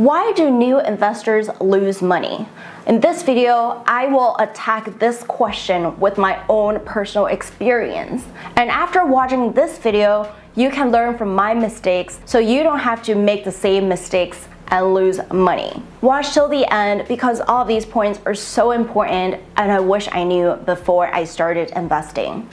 Why do new investors lose money? In this video, I will attack this question with my own personal experience. And after watching this video, you can learn from my mistakes so you don't have to make the same mistakes and lose money. Watch till the end because all these points are so important and I wish I knew before I started investing.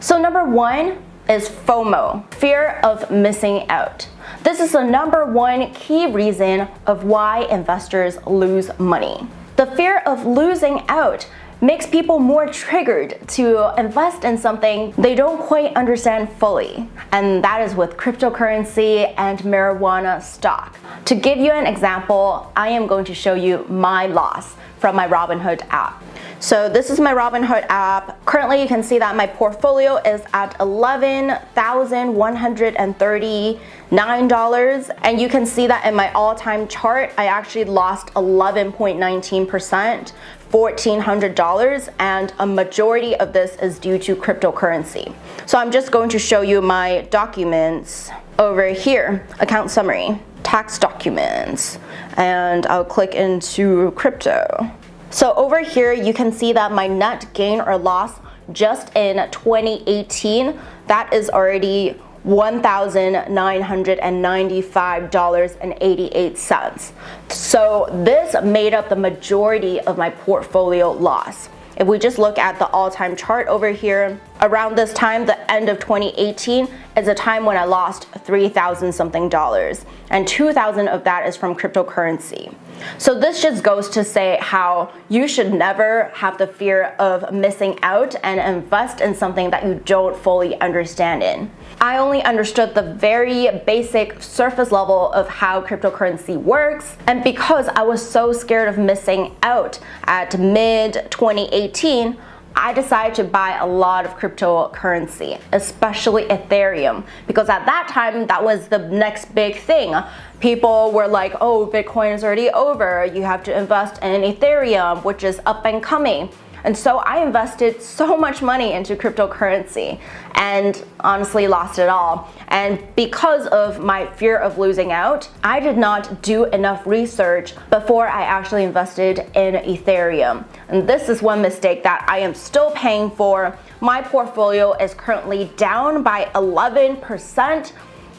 So number one is FOMO, fear of missing out. This is the number one key reason of why investors lose money. The fear of losing out makes people more triggered to invest in something they don't quite understand fully. And that is with cryptocurrency and marijuana stock. To give you an example, I am going to show you my loss from my Robinhood app. So this is my Robinhood app. Currently you can see that my portfolio is at $11,139 and you can see that in my all-time chart I actually lost 11.19% $1,400 and a majority of this is due to cryptocurrency. So I'm just going to show you my documents over here, account summary, tax documents, and I'll click into crypto. So over here, you can see that my net gain or loss just in 2018, that is already $1,995.88. So this made up the majority of my portfolio loss. If we just look at the all-time chart over here, around this time, the end of 2018, is a time when I lost 3,000 something dollars and 2,000 of that is from cryptocurrency. So this just goes to say how you should never have the fear of missing out and invest in something that you don't fully understand in. I only understood the very basic surface level of how cryptocurrency works and because I was so scared of missing out at mid 2018 I decided to buy a lot of cryptocurrency, especially Ethereum, because at that time, that was the next big thing. People were like, oh, Bitcoin is already over. You have to invest in Ethereum, which is up and coming. And so I invested so much money into cryptocurrency and honestly lost it all. And because of my fear of losing out, I did not do enough research before I actually invested in Ethereum. And this is one mistake that I am still paying for. My portfolio is currently down by 11%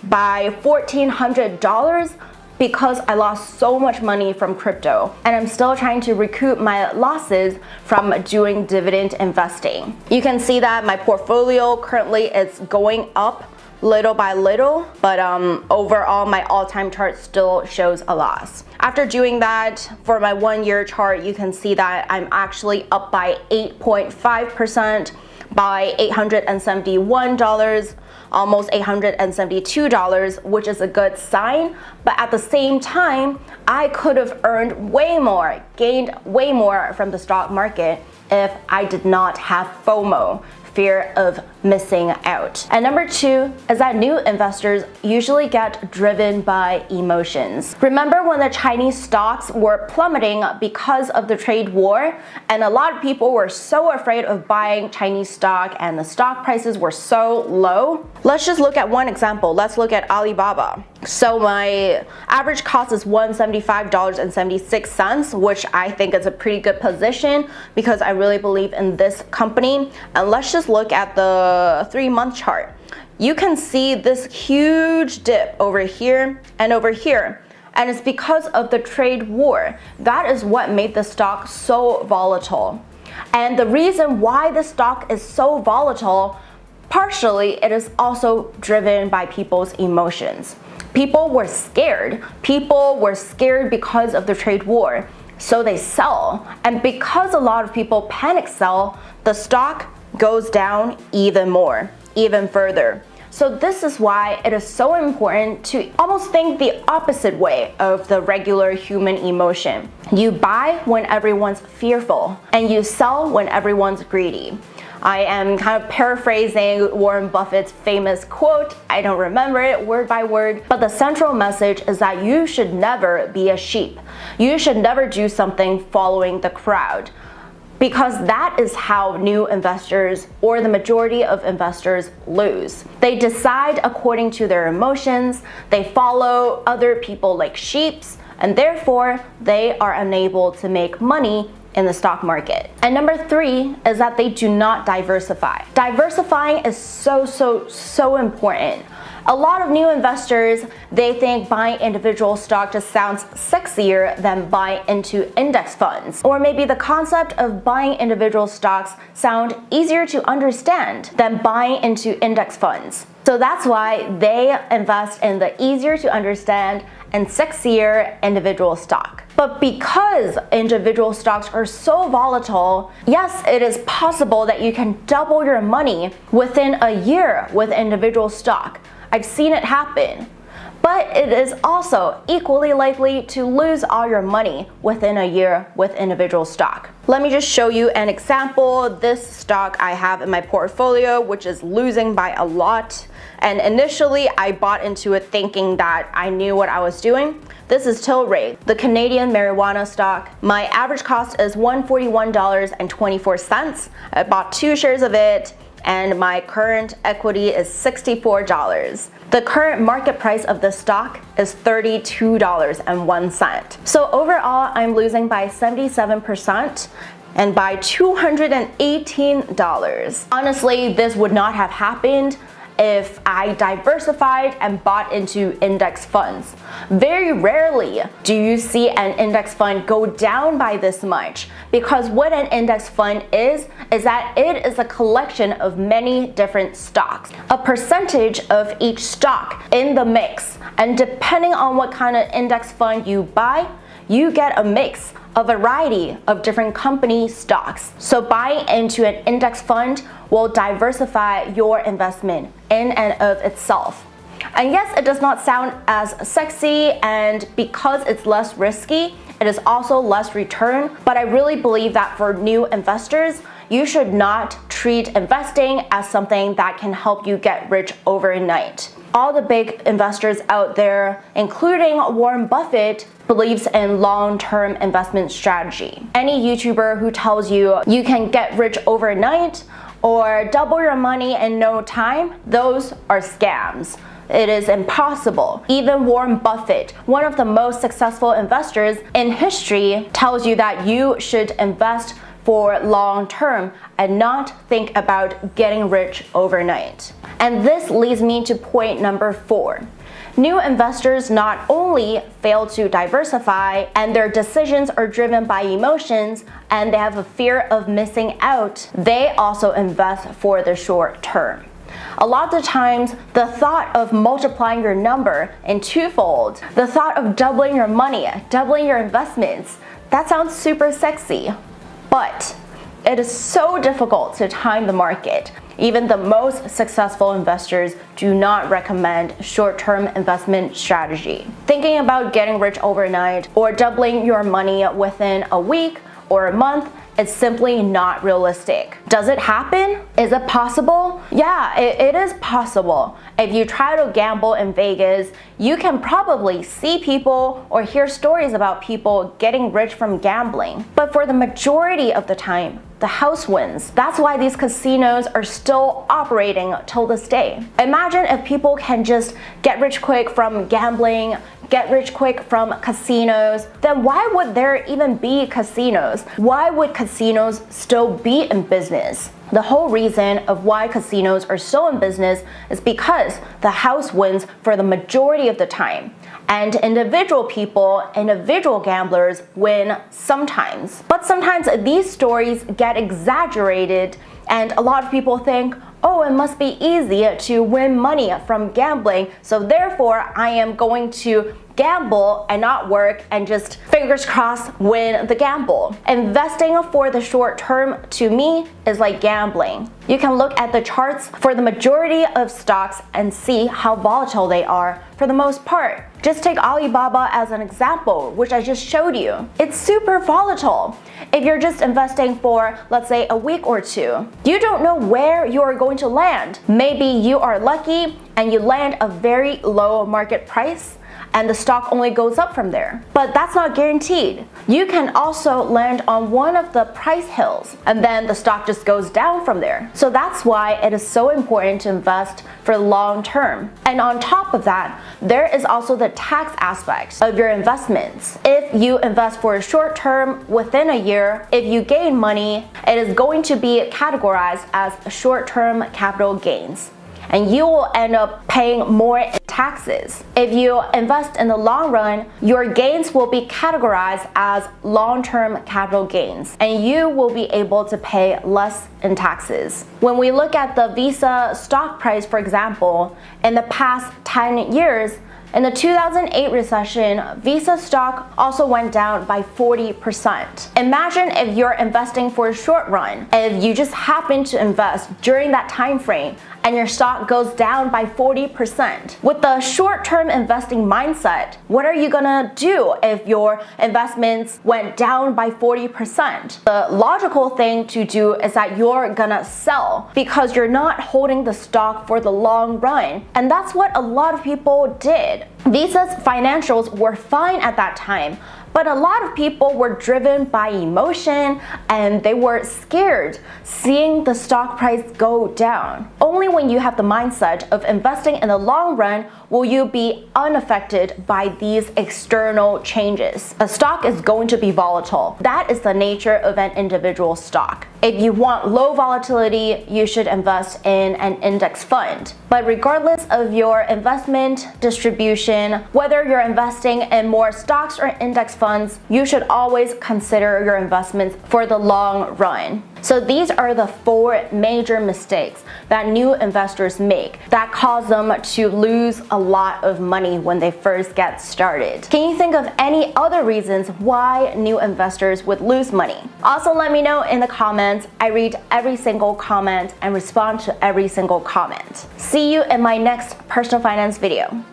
by $1,400 because I lost so much money from crypto and I'm still trying to recoup my losses from doing dividend investing. You can see that my portfolio currently is going up little by little, but um, overall my all-time chart still shows a loss. After doing that, for my one-year chart, you can see that I'm actually up by 8.5% by $871 almost $872, which is a good sign. But at the same time, I could have earned way more, gained way more from the stock market if I did not have FOMO, fear of missing out. And number two is that new investors usually get driven by emotions. Remember when the Chinese stocks were plummeting because of the trade war and a lot of people were so afraid of buying Chinese stock and the stock prices were so low? Let's just look at one example. Let's look at Alibaba. So my average cost is $175.76, which I think is a pretty good position because I really believe in this company. And let's just look at the three month chart, you can see this huge dip over here and over here. And it's because of the trade war. That is what made the stock so volatile. And the reason why the stock is so volatile, partially it is also driven by people's emotions. People were scared. People were scared because of the trade war. So they sell. And because a lot of people panic sell, the stock goes down even more, even further. So this is why it is so important to almost think the opposite way of the regular human emotion. You buy when everyone's fearful and you sell when everyone's greedy. I am kind of paraphrasing Warren Buffett's famous quote. I don't remember it word by word, but the central message is that you should never be a sheep. You should never do something following the crowd because that is how new investors or the majority of investors lose. They decide according to their emotions, they follow other people like sheeps, and therefore they are unable to make money in the stock market. And number three is that they do not diversify. Diversifying is so, so, so important. A lot of new investors, they think buying individual stock just sounds sexier than buying into index funds. Or maybe the concept of buying individual stocks sound easier to understand than buying into index funds. So that's why they invest in the easier to understand and sexier individual stock. But because individual stocks are so volatile, yes, it is possible that you can double your money within a year with individual stock. I've seen it happen. But it is also equally likely to lose all your money within a year with individual stock. Let me just show you an example. This stock I have in my portfolio, which is losing by a lot. And initially I bought into it thinking that I knew what I was doing. This is Tilray, the Canadian marijuana stock. My average cost is $141.24. I bought two shares of it and my current equity is $64. The current market price of the stock is $32.01. So overall, I'm losing by 77% and by $218. Honestly, this would not have happened if I diversified and bought into index funds. Very rarely do you see an index fund go down by this much because what an index fund is, is that it is a collection of many different stocks. A percentage of each stock in the mix and depending on what kind of index fund you buy, you get a mix a variety of different company stocks. So buying into an index fund will diversify your investment in and of itself. And yes, it does not sound as sexy and because it's less risky, it is also less return, but I really believe that for new investors, you should not treat investing as something that can help you get rich overnight all the big investors out there, including Warren Buffett, believes in long-term investment strategy. Any YouTuber who tells you you can get rich overnight or double your money in no time, those are scams. It is impossible. Even Warren Buffett, one of the most successful investors in history, tells you that you should invest for long term and not think about getting rich overnight. And this leads me to point number four. New investors not only fail to diversify and their decisions are driven by emotions and they have a fear of missing out, they also invest for the short term. A lot of the times, the thought of multiplying your number in twofold, the thought of doubling your money, doubling your investments, that sounds super sexy. But it is so difficult to time the market. Even the most successful investors do not recommend short-term investment strategy. Thinking about getting rich overnight or doubling your money within a week or a month it's simply not realistic. Does it happen? Is it possible? Yeah, it, it is possible. If you try to gamble in Vegas, you can probably see people or hear stories about people getting rich from gambling. But for the majority of the time, the house wins. That's why these casinos are still operating till this day. Imagine if people can just get rich quick from gambling, get rich quick from casinos, then why would there even be casinos? Why would casinos still be in business? The whole reason of why casinos are so in business is because the house wins for the majority of the time. And individual people, individual gamblers win sometimes. But sometimes these stories get exaggerated and a lot of people think, oh, it must be easy to win money from gambling, so therefore I am going to gamble and not work and just fingers crossed win the gamble. Investing for the short term to me is like gambling. You can look at the charts for the majority of stocks and see how volatile they are for the most part. Just take Alibaba as an example, which I just showed you. It's super volatile. If you're just investing for, let's say, a week or two, you don't know where you are going to land. Maybe you are lucky and you land a very low market price and the stock only goes up from there. But that's not guaranteed. You can also land on one of the price hills and then the stock just goes down from there. So that's why it is so important to invest for long term. And on top of that, there is also the tax aspect of your investments. If you invest for a short term within a year, if you gain money, it is going to be categorized as short-term capital gains and you will end up paying more taxes. If you invest in the long run, your gains will be categorized as long-term capital gains and you will be able to pay less in taxes. When we look at the Visa stock price, for example, in the past 10 years, in the 2008 recession, Visa stock also went down by 40%. Imagine if you're investing for a short run, if you just happen to invest during that time frame and your stock goes down by 40%. With the short-term investing mindset, what are you gonna do if your investments went down by 40%? The logical thing to do is that you're gonna sell because you're not holding the stock for the long run. And that's what a lot of people did. Visa's financials were fine at that time, but a lot of people were driven by emotion and they were scared seeing the stock price go down. Only when you have the mindset of investing in the long run will you be unaffected by these external changes. A stock is going to be volatile. That is the nature of an individual stock. If you want low volatility, you should invest in an index fund. But regardless of your investment distribution, whether you're investing in more stocks or index funds, you should always consider your investments for the long run. So these are the four major mistakes that new investors make that cause them to lose a lot of money when they first get started. Can you think of any other reasons why new investors would lose money? Also let me know in the comments. I read every single comment and respond to every single comment. See you in my next personal finance video.